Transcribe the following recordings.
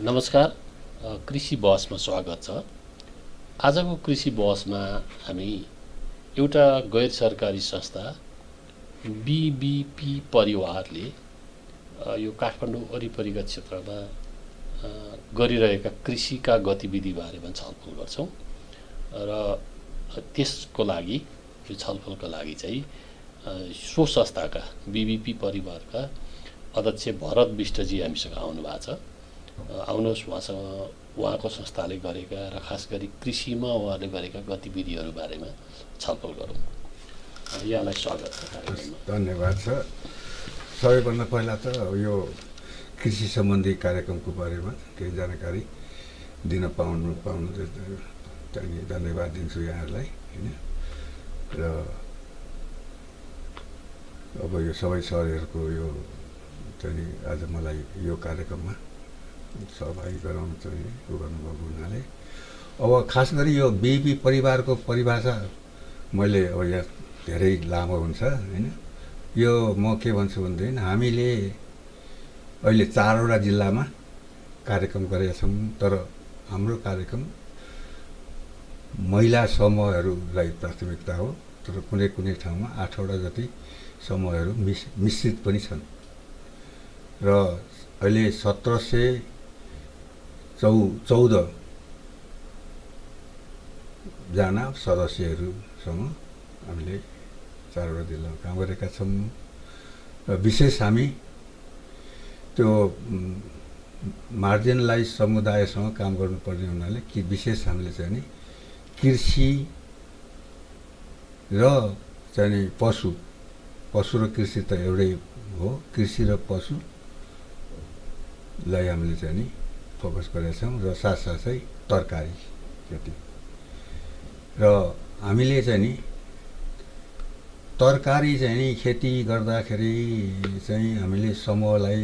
नमस्कार कृषि बहसमा स्वागत छ। आजको कृषि बहसमा हामी एउटा गैर सरकारी संस्था बिबिपी परिवारले यो काठमाडौँ वरिपरिका क्षेत्रमा गरिरहेका कृषिका गतिविधि बारेमा छलफल गर्छौँ। र त्यसको लागि यो छलफलको लागि चाहिँ सो संस्थाका बिबिपी परिवारका अध्यक्ष भरत विष्टजी हामीसँग आउनु भएको छ आउनुहोस् उहाँसँग उहाँको संस्थाले गरेका र खास गरी कृषिमा उहाँले गरेका गतिविधिहरू बारेमा छलफल गरौँ। यहाँलाई स्वागत छ धन्यवाद छ। सबैभन्दा पहिला त यो कृषि सम्बन्धी कार्यक्रमको बारेमा केही जानकारी दिन पाउनु पाउनु धन्यवाद दिन्छु यहाँहरूलाई होइन? र अब यो सबै सरहरूको यो चाहिँ आज मलाई यो कार्यक्रममा सहभागी गराउनु चाहिँ उ गर्नुभएको हुनाले अब खास गरी यो बिपी परिवारको परिभाषा मैले अब यहाँ धेरै लामो हुन्छ होइन? यो म के भन्छु भनेदेखि हामीले अहिले चारवटा जिल्लामा कार्यक्रम गरेका छौँ तर हाम्रो कार्यक्रम महिला समूहहरूलाई प्राथमिकता हो तर कुनै कुनै ठाउँमा आठवटा जति समूहहरू मिस मिश्रित पनि छन्। र अहिले सत्र सय चौ चौधजना सदस्यहरूसँग हामीले चारवटा जिल्लामा काम गरेका छौँ। र विशेष हामी त्यो मार्जिनलाइज समुदायसँग काम गर्नुपर्ने हुनाले कि विशेष हामीले चाहिँ नि कृषि र चाहिँ पशु पशु र कृषि त एउटै हो। कृषि र पशुलाई हामीले चाहिँ नि फोकस छौँ र साथसाथै तरकारी खेती। र हामीले चाहिँ नि तरकारी चाहिँ नि खेती गर्दाखेरि चाहिँ हामीले समूहलाई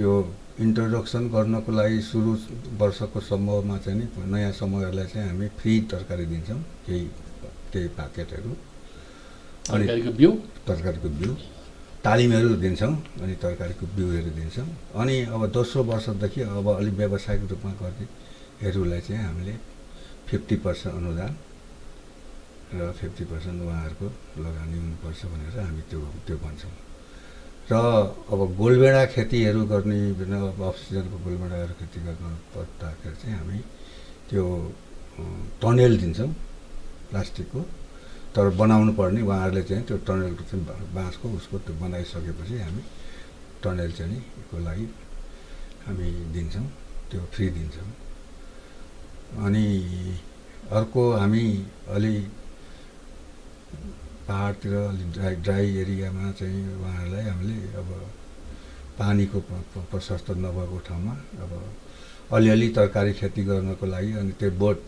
यो इन्ट्रोडक्सन गर्नको लागि सुरु वर्षको समूहमा चाहिँ नि नयाँ समूहहरूलाई चाहिँ हामी फ्री तरकारी दिन्छौँ केही केही प्याकेटहरू अनि बिउ? तरकारीको बिउ। तालिमहरू दिन्छौँ अनि तरकारीको बिउहरू दिन्छौँ। अनि अब दोस्रो वर्षदेखि अब अलिक व्यावसायिक रूपमा गर्नेहरूलाई चाहिँ हामीले फिफ्टी पर्सेन्ट अनुदान र फिफ्टी पर्सेन्ट उहाँहरूको लगानी हुनुपर्छ भनेर हामी त्यो त्यो भन्छौँ। र अब गोलबेडा खेतीहरू गर्ने अब अक्सिजनको गोलबेडाहरू खेती गर्नु पर्दाखेरि चाहिँ हामी त्यो टनेल दिन्छौँ प्लास्टिकको। तर बनाउनु पर्ने उहाँहरूले चाहिँ त्यो टनेलको चाहिँ बाँसको उसको त्यो बनाइसकेपछि हामी टनेल चाहिँ को लागि हामी दिन्छौँ त्यो फ्री दिन्छौँ। अनि अर्को हामी अलि पाहाडतिर अलिक ड्राई ड्राई एरियामा चाहिँ उहाँहरूलाई हामीले अब पानीको प्रशस्त नभएको ठाउँमा अब अलिअलि तरकारी खेती गर्नको लागि अनि त्यो बोट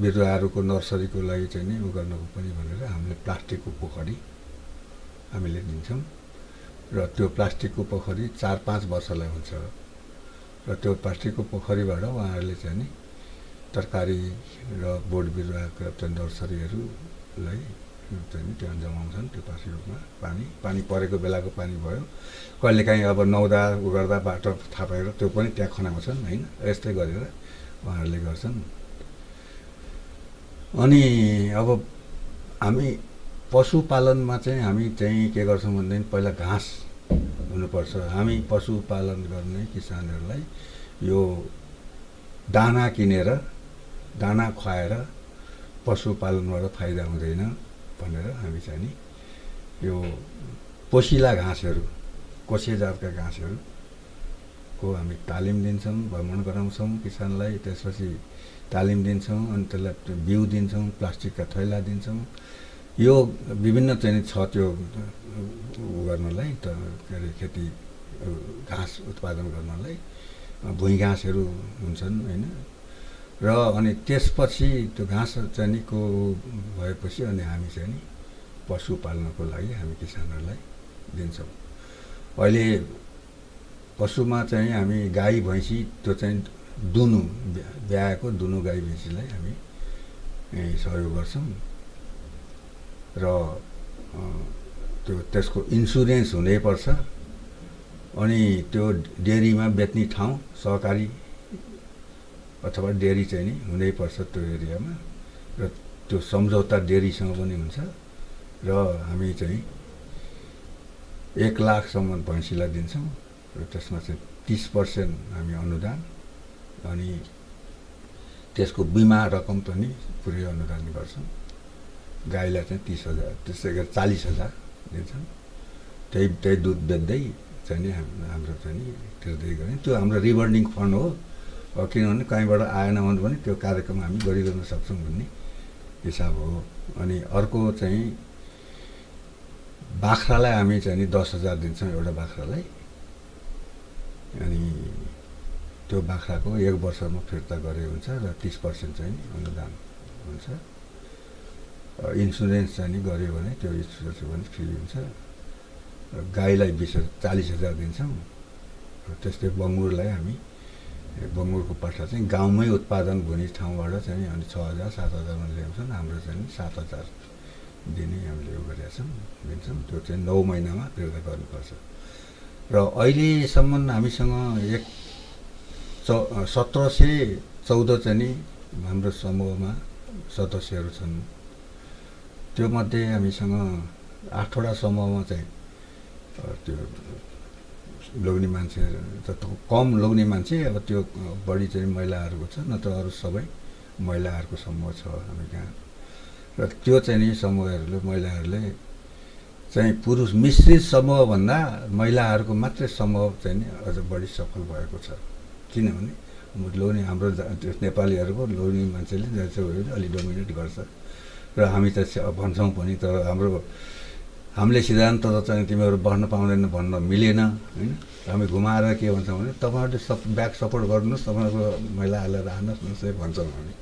बिरुवाहरूको नर्सरीको लागि चाहिँ नि उ गर्नको पनि भनेर हामीले प्लास्टिकको पोखरी हामीले दिन्छौँ र त्यो प्लास्टिकको पोखरी चार पाँच वर्षलाई हुन्छ। र त्यो प्लास्टिकको पोखरीबाट उहाँहरूले चाहिँ नि तरकारी र बोट बिरुवाका नर्सरीहरूलाई चाहिँ त्यहाँ जमाउँछन् त्यो पासी रूपमा पानी पानी परेको बेलाको पानी भयो। कहिलेकाहीँ अब नौदा उ गर्दा बाटो थापेर त्यो पनि त्यहाँ खनाउँछन् होइन? यस्तै गरेर उहाँहरूले गर्छन्। अनि अब हामी पशुपालनमा चाहिँ हामी चाहिँ के गर्छौँ भनेदेखि पहिला घाँस हुनुपर्छ। हामी पशुपालन गर्ने किसानहरूलाई यो दाना किनेर दाना खुवाएर पशुपालनबाट फाइदा हुँदैन। भनेर हामी चाहिँ नि यो पोसिला घाँसहरू कोसे जातका घाँसहरूको हामी तालिम दिन्छौँ भ्रमण गराउँछौँ किसानलाई। त्यसपछि तालिम दिन्छौँ अनि त्यसलाई बिउ दिन्छौँ प्लास्टिकका थैला दिन्छौँ। यो विभिन्न चाहिँ छ त्यो उ गर्नलाई त के अरे खेती घाँस उत्पादन गर्नलाई भुइँ घाँसहरू हुन्छन् होइन? र अनि त्यसपछि त्यो घाँस चाहिँ भएपछि अनि हामी चाहिँ नि पशुपाल्नको लागि हामी किसानहरूलाई दिन्छौँ। अहिले पशुमा चाहिँ हामी गाई भैँसी त्यो चाहिँ दुनु ब्याएको दुनु गाई भैँसीलाई हामी सहयोग गर्छौँ। र त्यो त्यसको इन्सुरेन्स हुनैपर्छ। अनि त्यो डेरीमा बेच्ने ठाउँ सहकारी अथवा डेरी चाहिँ नि हुनैपर्छ त्यो एरियामा। र त्यो सम्झौता डेरीसँग पनि हुन्छ। र हामी चाहिँ एक लाखसम्म भैँसीलाई दिन्छौँ र त्यसमा चाहिँ तिस पर्सेन्ट हामी अनुदान अनि त्यसको बिमा रकम पनि पुरै अनुदान गर्छौँ। गाईलाई चाहिँ तिस हजार त्यसै गरी चालिस हजार दिन्छौँ। त्यही त्यही दुध बेच्दै चाहिँ नि हाम- हाम्रो चाहिँ नि तिर्दै गऱ्यौँ त्यो हाम्रो रिबन्डिङ फन्ड हो। किनभने कहीँबाट आएन भने पनि त्यो कार्यक्रम हामी गरिरहन सक्छौँ भन्ने हिसाब हो। अनि अर्को चाहिँ बाख्रालाई हामी चाहिँ नि दस हजार दिन्छौँ एउटा बाख्रालाई। अनि त्यो बाख्राको एक वर्षमा फिर्ता गरे हुन्छ र तिस पर्सेन्ट चाहिँ अनुदान हुन्छ। इन्सुरेन्स चाहिँ नि गऱ्यो भने त्यो इन्सुरेन्स पनि फ्री हुन्छ। गाईलाई बिस हजार चालिस हजार दिन्छौँ। त्यस्तै बङ्गुरलाई हामी बङ्गुरको पाठा चाहिँ गाउँमै उत्पादन हुने ठाउँबाट चाहिँ अनि छ हजार सात हजारमा ल्याउँछन् हाम्रो चाहिँ सात हजार दिने हामीले उयो गरेका छौँ दिन्छौँ। त्यो चाहिँ नौ महिनामा फिर्ता गर्नुपर्छ। र अहिलेसम्म हामीसँग एक चौ सत्र सय चौध चाहिँ नि हाम्रो समूहमा सदस्यहरू छन्। त्योमध्ये हामीसँग आठवटा समूहमा चाहिँ त्यो लोग्ने मान्छे त कम लोग्ने मान्छे अब त्यो बढी चाहिँ महिलाहरूको छ नत्र अरू सबै महिलाहरूको समूह छ हामी कहाँ र त्यो चाहिँ नि समूहहरूले महिलाहरूले चाहिँ पुरुष मिश्रित समूहभन्दा महिलाहरूको मात्रै समूह चाहिँ नि अझ बढी सफल भएको छ। किनभने लोग्ने हाम्रो नेपालीहरूको लोग्ने मान्छेले भने अलिक डोमिनेट गर्छ। र हामी त भन्छौँ पनि तर हाम्रो हामीले सिद्धान्त चाहिँ तिमीहरू बढ्न पाउँदैन भन्न मिलेन होइन? हामी घुमाएर के भन्छौँ भने तपाईँहरूले सप ब्याक सपोर्ट गर्नुहोस् तपाईँहरूको महिलाहरूलाई राख्नुहोस् न यसरी भन्छौँ हामी।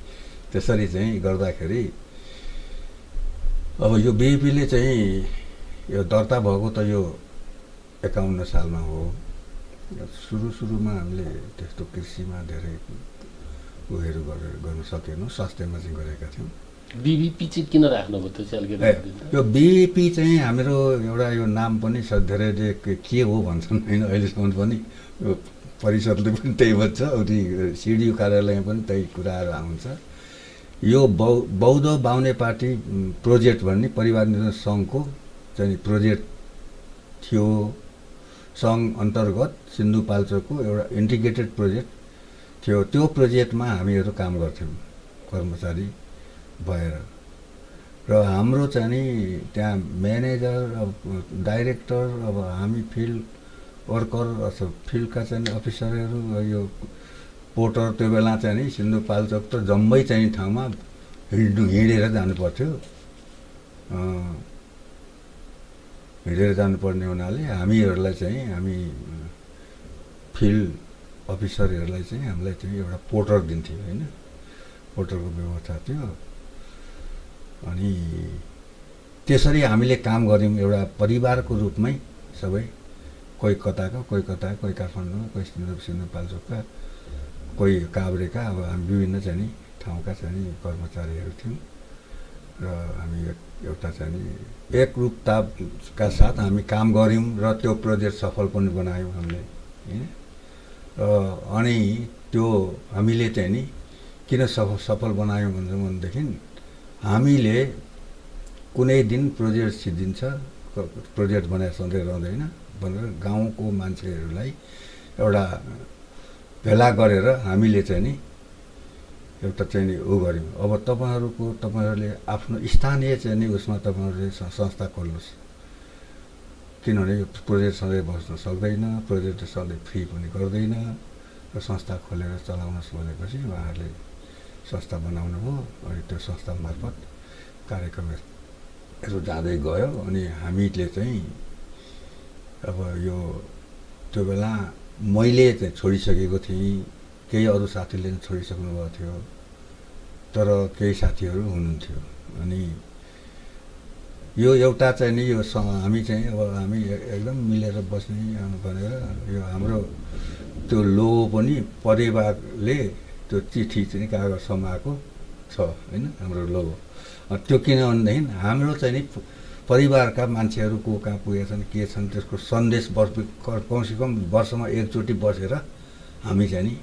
त्यसरी चाहिँ गर्दाखेरि अब यो बिएपीले चाहिँ यो दर्ता भएको त यो एकाउन्न सालमा हो। सुरु सुरुमा हामीले त्यस्तो कृषिमा धेरै उयोहरू गरेर गर्न सकेनौँ स्वास्थ्यमा चाहिँ गरेका थियौँ। बिबिपी चाहिँ किन राख्नुभयो त्यो। यो बिएपी चाहिँ हाम्रो एउटा यो नाम पनि छ धेरैले के हो भन्छन् होइन अहिलेसम्म पनि यो परिषदले पनि त्यही भन्छ अनि सिडिओ कार्यालयमा पनि त्यही कुराहरू आउँछ। यो बौ बौद्ध बाहुने पार्टी प्रोजेक्ट भन्ने परिवार निर्माण सङ्घको चाहिँ प्रोजेक्ट थियो। सङ्घ अन्तर्गत सिन्धुपाल्चोकको एउटा इन्टिग्रेटेड प्रोजेक्ट थियो। त्यो प्रोजेक्टमा हामीहरू काम गर्थ्यौँ कर्मचारी। भएर। र हाम्रो चाहिँ नि त्यहाँ म्यानेजर अब डाइरेक्टर अब हामी फिल्ड वर्कर अथवा फिल्डका चाहिँ अफिसरहरू यो पोर्टर त्यो बेला चाहिँ नि सिन्धुपाल्चोक त जम्मै चाहिँ ठाउँमा हिँड्नु हिँडेर जानुपर्थ्यो। हिँडेर जानुपर्ने हुनाले हामीहरूलाई चाहिँ हामी फिल्ड अफिसरहरूलाई चाहिँ हामीलाई चाहिँ एउटा पोर्टर दिन्थ्यो होइन? पोर्टरको व्यवस्था थियो। अनि त्यसरी हामीले काम गऱ्यौँ एउटा परिवारको रूपमै सबै। कोही कताका कोही कता कोही काठमाडौँमा कोही सिन्धु सिन्धुपाल्चोकका कोही काभ्रेका अब हामी विभिन्न चाहिँ नि ठाउँका चाहिँ नि कर्मचारीहरू थियौँ। र हामी एउटा चाहिँ नि एकरूपताका साथ हामी काम गऱ्यौँ र त्यो प्रोजेक्ट सफल पनि बनायौँ हामीले होइन? र अनि त्यो हामीले चाहिँ नि किन सफल सफल बनायौँ भन्छौँ भनेदेखि हामीले कुनै दिन प्रोजेक्ट सिद्धिन्छ प्रोजेक्ट बनाएर सधैँ रहँदैन भनेर गाउँको मान्छेहरूलाई एउटा भेला गरेर हामीले चाहिँ नि एउटा चाहिँ नि ऊ गऱ्यौँ। अब तपाईँहरूको तपाईँहरूले आफ्नो स्थानीय चाहिँ नि उसमा तपाईँहरूले संस्था खोल्नुहोस्। किनभने यो प्रोजेक्ट सधैँ बस्न सक्दैन प्रोजेक्ट सधैँ फ्री पनि गर्दैन र संस्था खोलेर चलाउनुहोस् भनेपछि उहाँहरूले संस्था बनाउनु हो अनि त्यो संस्था मार्फत कार्यक्रमहरू जाँदै गयो अनि हामीले चाहिँ अब यो त्यो बेला मैले चाहिँ छोडिसकेको थिएँ केही अरू साथीले छोडिसक्नु भएको थियो तर केही साथीहरू हुनुहुन्थ्यो अनि यो एउटा चाहिँ नि यो हामी चाहिँ अब हामी एकदम मिलेर बस्ने भनेर यो हाम्रो त्यो लोगो पनि परिवारले त्यो चिठी चाहिँ कागज समाएको छ होइन? हाम्रो लोगो। त्यो किन भनेदेखि हाम्रो चाहिँ नि परिवारका मान्छेहरू को कहाँ पुगेका छन् के छन् त्यसको सन्देश वर्ष कमसेकम वर्षमा एकचोटि बसेर हामी चाहिँ नि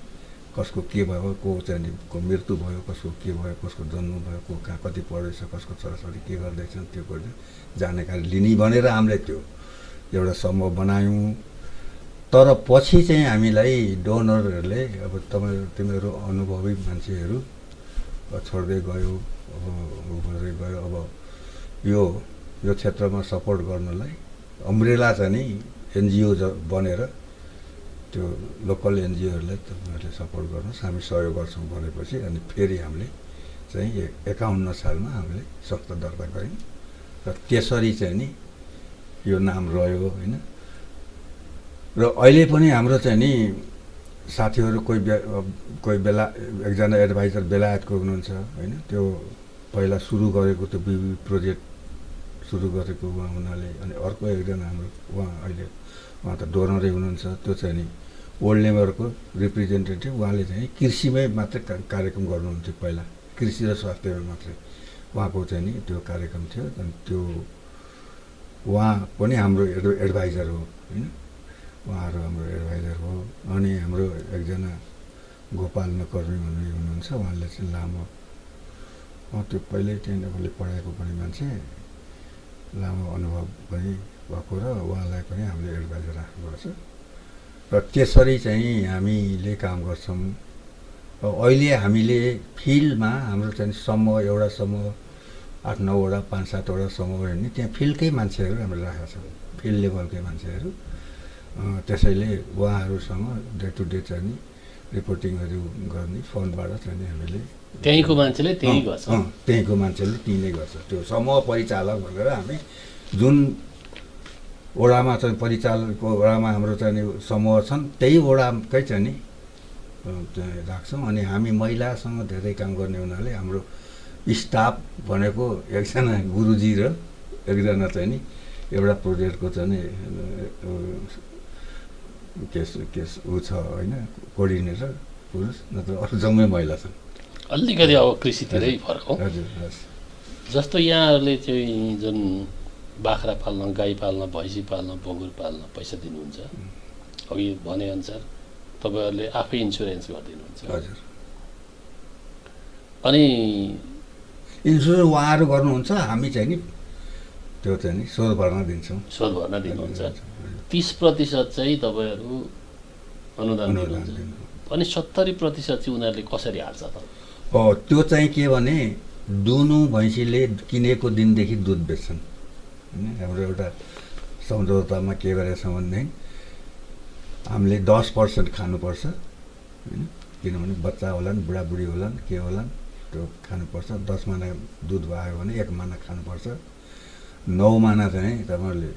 कसको के भयो को चाहिँ को मृत्यु भयो कसको के भयो कसको जन्म भयो को कहाँ कति पढ्दैछ कसको छोराछोरी के गर्दैछन् त्यो गर्दै जानकारी लिने भनेर हामीले त्यो एउटा समूह बनायौँ। तर पछि चाहिँ हामीलाई डोनरहरूले अब तपाईँ तिमीहरू अनुभवी मान्छेहरू छोड्दै गयो अब गर्दै गयो अब यो यो क्षेत्रमा सपोर्ट गर्नलाई अम्ब्रेला चाहिँ नि एनजिओ बनेर त्यो लोकल एनजिओहरूलाई तपाईँहरूले सपोर्ट गर्नुहोस् हामी सहयोग गर्छौँ भनेपछि अनि फेरि हामीले चाहिँ एकाउन्न सालमा हामीले संस्था दर्ता गऱ्यौँ। र त्यसरी चाहिँ नि यो नाम रह्यो होइन। र अहिले पनि हाम्रो चाहिँ नि साथीहरू कोही कोही बेला एकजना एडभाइजर बेलायतको हुनुहुन्छ होइन? त्यो पहिला सुरु गरेको त्यो बिबी प्रोजेक्ट सुरु गरेको उहाँ हुनाले अनि अर्को एकजना हाम्रो उहाँ अहिले उहाँ त डोनरै हुनुहुन्छ त्यो चाहिँ नि ओल्ड लेबरको रिप्रेजेन्टेटिभ उहाँले चाहिँ कृषिमै मात्रै कार्यक्रम गर्नुहुन्थ्यो पहिला। कृषि र स्वास्थ्यमा मात्रै। उहाँको चाहिँ नि त्यो कार्यक्रम थियो अनि त्यो उहाँ पनि हाम्रो एड एडभाइजर हो होइन? उहाँहरू हाम्रो एडभाइजर हो। अनि हाम्रो एकजना गोपाल नकर्मी भन्ने हुनुहुन्छ उहाँले चाहिँ लामो त्यो पहिल्यै नेपाली पढाएको पनि मान्छे। लामो अनुभव पनि भएको र उहाँलाई पनि हामीले एडभाइजर राख्नुपर्छ र त्यसरी चाहिँ हामीले काम गर्छौँ। अहिले हामीले फिल्डमा हाम्रो चाहिँ समूह एउटा समूह आठ नौवटा पाँच सातवटा समूह भयो भने त्यहाँ फिल्डकै मान्छेहरू हामीले राखेका छौँ। फिल्ड लेभलकै मान्छेहरू। त्यसैले उहाँहरूसँग डे टु डे चाहिँ नि रिपोर्टिङहरू गर्ने फोनबाट चाहिँ नि हामीले त्यहीँको मान्छेले त्यहीँ गर्छ। त्यहीँको मान्छेले त्यहीँ नै गर्छ। त्यो समूह परिचालक भनेर हामी जुन वडामा चाहिँ परिचालकको वडामा हाम्रो चाहिँ समूह छन् त्यही वडाकै चाहिँ नि राख्छौँ। अनि हामी महिलासँग धेरै काम गर्ने हुनाले हाम्रो स्टाफ भनेको एकजना गुरुजी र एकजना चाहिँ नि एउटा प्रोजेक्टको चाहिँ केस केस ऊ छ होइन कोअर्डिनेटर पुरुष नत्र अरू जम्मै महिला छन्। अलिकति अब कृषितिरै फर्कौँ हजुर जस्तो यहाँहरूले चाहिँ जुन बाख्रा पाल्न गाई पाल्न भैँसी पाल्न बङ्गुर पाल्न पैसा दिनुहुन्छ अघि भनेअनुसार तपाईँहरूले आफै इन्सुरेन्स गरिदिनुहुन्छ। हजुर। अनि इन्सुरेन्स उहाँहरू गर्नुहुन्छ हामी चाहिँ नि त्यो चाहिँ नि स्वर भर्न दिन्छौँ। शोध भर्न दिनुहुन्छ। तिस प्रतिशत चाहिँ तपाईँहरू अनुदान दिनुहुन्छ। दिनु। अनि सत्तरी प्रतिशत चाहिँ उनीहरूले कसरी हाल्छ त? हो त्यो चाहिँ के भने दुनु भैँसीले किनेको दिनदेखि दुध बेच्छन्। होइन हाम्रो एउटा सम्झौतामा के गरेका छौँ भनेदेखि हामीले दस पर्सेन्ट खानुपर्छ। होइन किनभने बच्चा होलान् बुढाबुढी होलान् के होलान् त्यो खानुपर्छ। दस माना दुध भयो भने एक माना खानुपर्छ। नौ माना चाहिँ तपाईँहरूले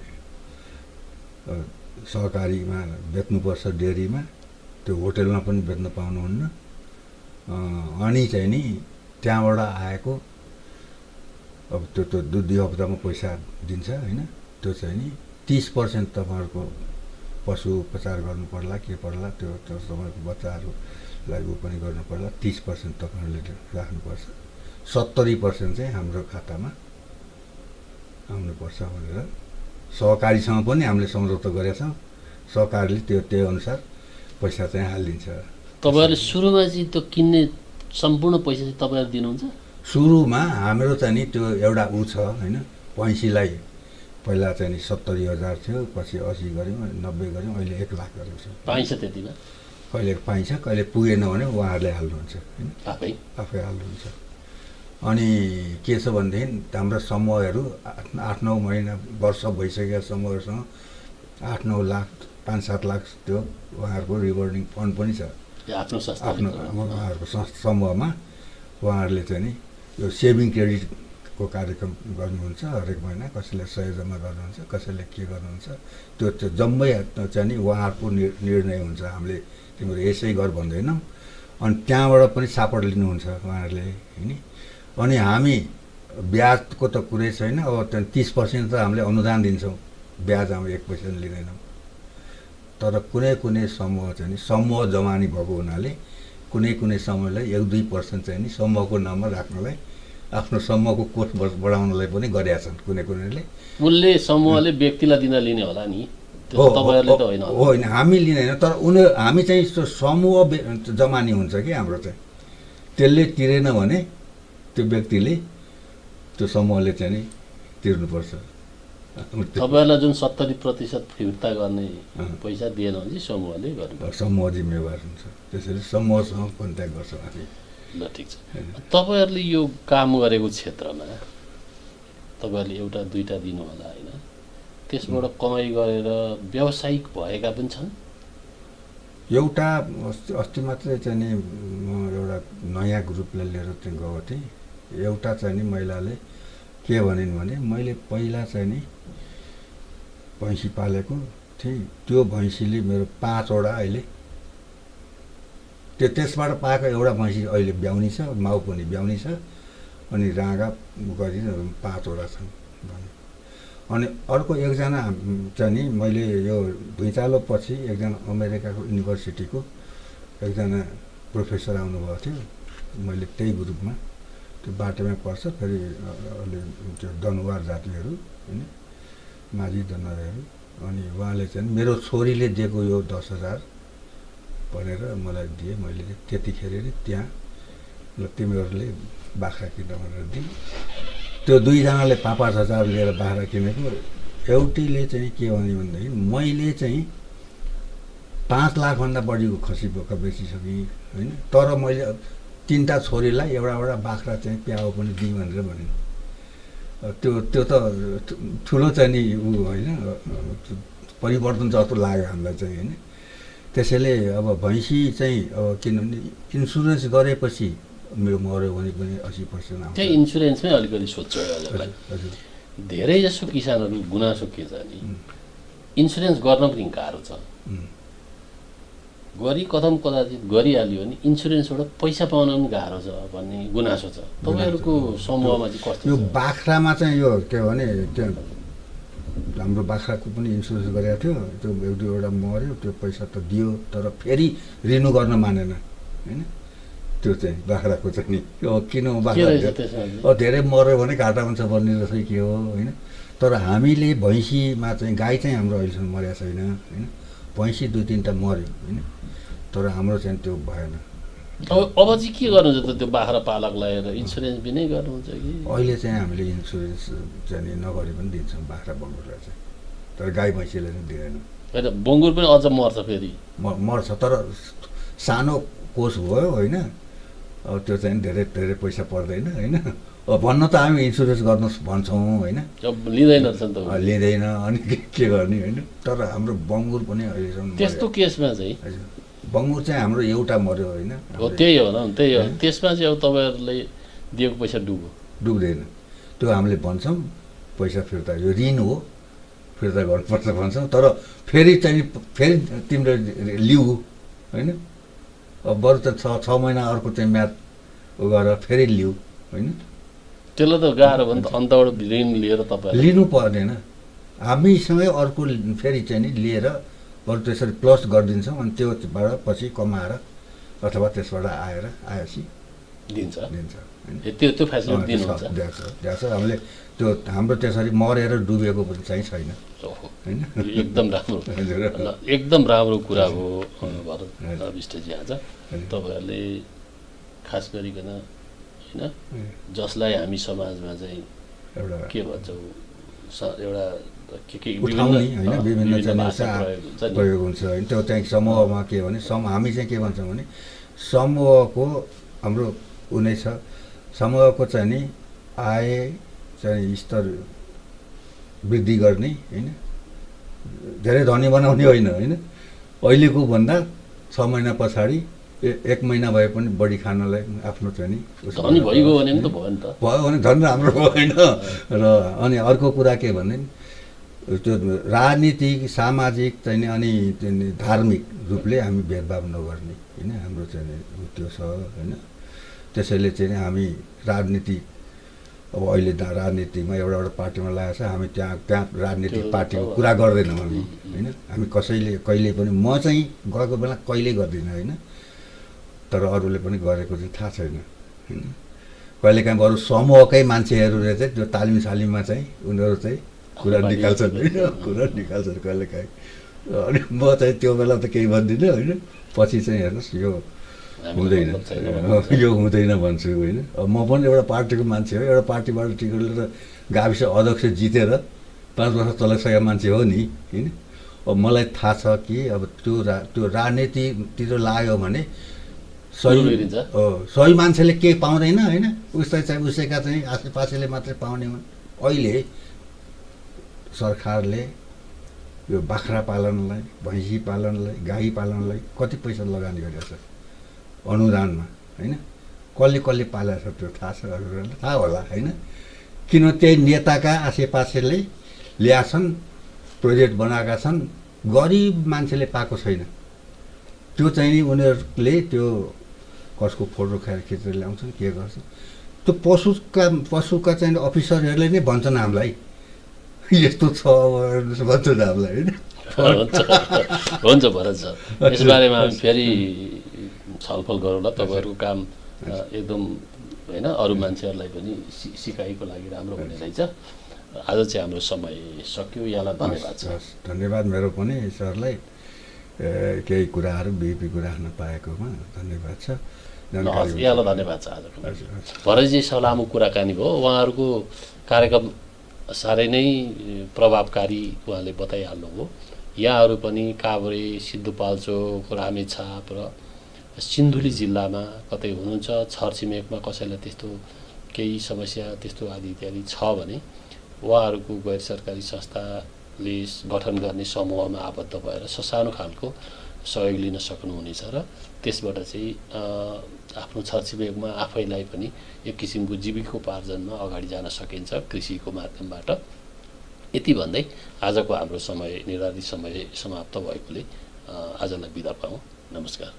सहकारीमा बेच्नुपर्छ डेरीमा त्यो होटेलमा पनि बेच्न पाउनुहुन्न। अनि चाहिँ नि त्यहाँबाट आएको अब त्यो त्यो दुई दुई हप्तामा पैसा दिन्छ होइन त्यो चाहिँ नि तिस पर्सेन्ट तपाईँहरूको पशु उपचार गर्नु पर्ला के पर्ला त्यो त्यो तपाईँको बच्चाहरूलाई ऊ पनि गर्नु पर्ला तिस पर्सेन्ट तपाईँहरूले राख्नुपर्छ। सत्तरी पर्सेन्ट चाहिँ हाम्रो खातामा आउनुपर्छ भनेर। सहकारीसँग पनि हामीले सम्झौता गरेका छौँ। सहकारीले त्यो त्यही अनुसार पैसा चाहिँ हालिदिन्छ। तपाईँहरूले सुरुमा चाहिँ त्यो किन्ने सम्पूर्ण पैसा चाहिँ तपाईँहरू दिनुहुन्छ? सुरुमा हाम्रो चाहिँ नि त्यो एउटा ऊ छ होइन? भैँसीलाई पहिला चाहिँ नि सत्तरी हजार थियो पछि असी गऱ्यौँ नब्बे गऱ्यौँ अहिले एक लाख गरेको छ। पाइन्छ त्यतिमा? कहिले पाइन्छ कहिले पुगेन भने उहाँहरूले हाल्नुहुन्छ होइन? आफै? आफै हाल्नुहुन्छ। अनि के छ भनेदेखि हाम्रो समूहहरू आठ आठ नौ महिना वर्ष भइसकेका समूहहरूसँग आठ नौ लाख पाँच सात लाख त्यो उहाँहरूको रिभर्डिङ फन्ड पनि छ। आफ्नो आफ्नो उहाँहरूको समूहमा उहाँहरूले चाहिँ नि यो सेभिङ क्रेडिटको कार्यक्रम गर्नुहुन्छ हरेक महिना कसैले सय जम्मा गर्नुहुन्छ कसैले के गर्नुहुन्छ त्यो त्यो जम्मै चाहिँ नि उहाँहरूको निर्णय हुन्छ। हामीले तिम्रो यसै गर भन्दैनौँ। अनि त्यहाँबाट पनि सापट लिनुहुन्छ उहाँहरूले होइन अनि हामी ब्याजको त कुरै छैन अब त्यहाँ तिस पर्सेन्ट त हामीले अनुदान दिन्छौँ। ब्याज हामी एक पैसा लिँदैनौँ। तर कुनै कुनै समूह चाहिँ नि समूह जमानी भएको हुनाले कुनै कुनै समयलाई एक दुई पर्सेन्ट चाहिँ नि समूहको नाममा राख्नलाई आफ्नो समूहको कोष बढ- बढाउनलाई पनि गरेका छन् कुनै कुनैले। उसले समूहले व्यक्तिलाई दिन लिने होला नि? होइन। हामी लिँदैन तर उनीहरू हामी चाहिँ समूह जमानी हुन्छ कि हाम्रो चाहिँ। त्यसले तिरेन भने त्यो व्यक्तिले त्यो समूहले चाहिँ नि तिर्नुपर्छ। तपाईँहरूलाई जुन सत्तरी प्रतिशत फिर्ता गर्ने। पैसा दिएन भने समूहले गर्नु समूह जिम्मेवार हुन्छ। त्यसैले समूहसँग कन्ट्याक्ट गर्छौँ हामी। ल ठिक छ। तपाईँहरूले यो काम गरेको क्षेत्रमा तपाईँहरूले एउटा दुइटा दिनु होला होइन? त्यसबाट कमाइ गरेर व्यावसायिक भएका पनि छन्? एउटा अस्ति अस्ति मात्रै चाहिँ नि म एउटा नयाँ ग्रुपलाई लिएर चाहिँ गएको थिएँ। एउटा चाहिँ नि महिलाले के भनिन् भने मैले पहिला चाहिँ नि भैँसी पालेको थिएँ। त्यो भैँसीले मेरो पाँचवटा अहिले त्यो त्यसबाट पाएको एउटा भैँसी अहिले ब्याउनी छ माउ पनि ब्याउनी छ अनि राँगा गरी पाँचवटा छन् भने। अनि अर्को एकजना चाहिँ नि मैले यो भुइँचालो पछि एकजना अमेरिकाको युनिभर्सिटीको एकजना प्रोफेसर आउनुभएको थियो। मैले त्यही ग्रुपमा त्यो बाटोमै पर्छ फेरि अ- अलि त्यो दनुवार जातिहरू होइन? माझी दनुवारहरू। अनि उहाँले चाहिँ मेरो छोरीले दिएको यो दस हजार भनेर मलाई दिए। मैले त्यतिखेर नै त्यहाँ ल तिमीहरूले बाख्रा किन भनेर दिएँ। त्यो दुईजनाले पाँच पाँच हजार लिएर बाख्रा किनेको एउटैले चाहिँ के भन्यो भनेदेखि मैले चाहिँ पाँच लाखभन्दा बढीको खसी बोका बेचिसकेँ होइन? तर मैले तिनवटा छोरीलाई एउटा एउटा बाख्रा चाहिँ प्याउ पनि दिएँ भनेर भने त्यो त्यो त ठुलो चाहिँ नि ऊ होइन परिवर्तन जस्तो लाग्यो हामीलाई चाहिँ होइन। त्यसैले अब भैँसी चाहिँ अब किनभने इन्सुरेन्स गरेपछि मेरो मऱ्यो भने पनि असी पर्सेन्ट आउँछ। त्यही इन्सुरेन्समै अलिकति सोध्छु धेरै जसो किसानहरू गुनासो के छ नि इन्सुरेन्स गर्न पनि गाह्रो छ। गरी कदम कदाचित गरिहाल्यो भने इन्सुरेन्सबाट पैसा पाउन पनि गाह्रो छ भन्ने गुनासो छ। तपाईँहरूको समूहमा चाहिँ कस्तो यो बाख्रामा चाहिँ यो के भने त्यो हाम्रो बाख्राको पनि इन्सुरेन्स गरेको थियो। त्यो एक दुईवटा मऱ्यो त्यो पैसा त दियो तर फेरि रिन्यू गर्न मानेन होइन? त्यो चाहिँ बाख्राको चाहिँ नि। किन बाख्रा धेरै- मऱ्यो भने घाटा हुन्छ भन्ने रहेछ के हो होइन? तर हामीले भैँसीमा चाहिँ गाई चाहिँ हाम्रो अहिलेसम्म मरेको छैन होइन? भैँसी दुई तिनवटा मऱ्यो होइन? तर हाम्रो चाहिँ त्यो भएन। अब अब चाहिँ के गर्नुहुन्छ त त्यो बाख्रा पालक लगाएर इन्सुरेन्स बिनै गर्नुहुन्छ कि? अहिले चाहिँ हामीले इन्सुरेन्स चाहिँ नगरी पनि दिन्छौँ बाख्रा बङ्गुरलाई चाहिँ। तर गाई भैँसीलाई चाहिँ दिँदैन। होइन बङ्गुर पनि अझ मर्छ फेरि। मर्छ तर सानो कोष भयो होइन? अब त्यो चाहिँ धेरै धेरै पैसा पर्दैन होइन? भन्न त हामी इन्सुरेन्स गर्नु भन्छौँ होइन? लिँदैन लिँदैन अनि के गर्ने होइन? तर हाम्रो बङ्गुर पनि अहिलेसम्म त्यस्तो। केसमा चाहिँ? बङ्गुर चाहिँ हाम्रो एउटा मऱ्यो होइन? हो त्यही हो न त्यही हो? त्यसमा चाहिँ अब तपाईँहरूले दिएको पैसा डुब्यो। डुब्दैन। त्यो हामीले भन्छौँ पैसा फिर्ता। यो ऋण हो फिर्ता गर्नुपर्छ भन्छौँ। तर फेरि चाहिँ फेरि तिम्रो लिउ होइन? अब बरु त छ छ महिना अर्को चाहिँ म्याथ गरेर फेरि लिउ होइन? त्यसलाई त गाह्रो भयो नि त अन्तबाट ऋण लिएर तपाईँहरूले लिनु पर्दैन। हामीसँगै अर्को फेरि चाहिँ नि लिएर बरु त्यसरी प्लस गरिदिन्छौँ अनि त्योबाट पछि कमाएर अथवा त्यसबाट आएर आएपछि दिन्छ। दिन्छ। त्यो त्यो फेसिलिटी दिनुहुन्छ। छ, हामीले त्यो हाम्रो त्यसरी मरेर डुबेको पनि चाहिँ छैन। होइन? एकदम राम्रो। एकदम राम्रो कुरा हो भरत। विष्टजी आज। तपाईँहरूले खास गरिकन होइन? जसलाई हामी समाजमा चाहिँ एउटा के भन्छौँ एउटा के के होइन विभिन्न चाहिँ प्रयोग हुन्छ होइन त्यो चाहिँ समूहमा के भने सम हामी चाहिँ के भन्छौँ भने समूहको हाम्रो ऊ नै छ। समूहको चाहिँ नि आय चाहिँ स्तर वृद्धि गर्ने होइन? धेरै धनी बनाउने होइन होइन? अहिलेको भन्दा छ महिना पछाडि एक महिना भए पनि बढी खानलाई आफ्नो चाहिँ नि भइगयो भने त भयो नि त। भयो भने झन् राम्रो भएन। र अनि अर्को कुरा के भने त्यो राजनीतिक सामाजिक चाहिँ नि अनि धार्मिक रूपले हामी भेदभाव नगर्ने होइन? हाम्रो चाहिँ त्यो छ होइन? त्यसैले चाहिँ हामी राजनीति अब अहिले त राजनीतिमा एउटा एउटा पार्टीमा लागेको छ हामी त्यहाँ त्यहाँ राजनीतिक पार्टीको कुरा गर्दैनौँ हामी। होइन? हामी कसैले कहिले पनि म चाहिँ गएको बेला कहिल्यै गर्दिनँ होइन? तर अरूले पनि गरेको चाहिँ थाहा छैन। होइन? कहिलेकाहीँ बरु समूहकै मान्छेहरूले चाहिँ त्यो तालिम सालिममा चाहिँ उनीहरू चाहिँ कुरा निकाल्छन् होइन? कुरा निकाल्छन् कहिलेकाहीँ। अनि म चाहिँ त्यो बेला त केही भन्दिनँ होइन? पछि चाहिँ हेर्नुहोस् यो हुँदैन। यो हुँदैन भन्छु होइन? अब म पनि एउटा पार्टीको मान्छे हो एउटा पार्टीबाट टिकट लिएर गाविस अध्यक्ष जितेर पाँच वर्ष चलाइसकेको मान्छे हो नि होइन? अब मलाई थाहा छ कि अब त्यो रा त्यो राजनीतितिर लाग्यो भने सही। हो, सही मान्छेले केही पाउँदैन होइन? उसलाई चाहिँ उसैका चाहिँ आसेपासेले मात्रै पाउने हुन्। अहिले सरकारले यो बाख्रा पालनलाई भैँसी पालनलाई गाई पालनलाई कति पैसा लगानी गरेको छ? अनुदानमा होइन? कसले कसले पालेको छ त्यो थाहा छ? हजुरहरूलाई थाहा होला होइन? किन त्यही नेताका आसेपासेले ल्याएछन् प्रोजेक्ट बनाएका छन् गरिब मान्छेले पाएको छैन। त्यो चाहिँ नि उनीहरूले त्यो कसको फोटो खाएर खिचेर ल्याउँछन् के गर्छन्। त्यो पशुका पशुका चाहिँ अफिसरहरूले नै भन्छन् हामीलाई। यस्तो छ भन्छन् हामीलाई होइन? हुन्छ। भरत सर। यसबारेमा हामी फेरि छलफल गरौँला। तपाईँहरूको काम एकदम होइन अरू मान्छेहरूलाई पनि सि सिकाइको लागि राम्रो हुने रहेछ। आज चाहिँ हाम्रो समय सक्यो। यहाँलाई धन्यवाद छ धन्यवाद मेरो पनि सरलाई। केही कुराहरू बिपी राख्न पाएकोमा धन्यवाद छ हस् यहाँलाई धन्यवाद छ आजको सर लामो कुराकानी भयो उहाँहरूको कार्यक्रम साह्रै नै प्रभावकारी उहाँले बताइहाल्नुभयो यहाँहरू पनि काभ्रे सिद्धुपाल्चोक रामेछाप र सिन्धुली जिल्लामा कतै हुनुहुन्छ छरछिमेकमा कसैलाई त्यस्तो केही समस्या त्यस्तो आदि इत्यादि छ भने उहाँहरूको गैर सरकारी संस्थाले गठन गर्ने समूहमा आबद्ध भएर ससानो खालको सहयोग लिन सक्नुहुनेछ र त्यसबाट चाहिँ आफ्नो छरछिमेकमा आफैलाई पनि एक किसिमको जीविकोपार्जनमा अगाडि जान सकिन्छ कृषिको माध्यमबाट। यति भन्दै आजको हाम्रो समय निर्धारित समय समाप्त भएकोले आजलाई बिदा पाऊँ। नमस्कार।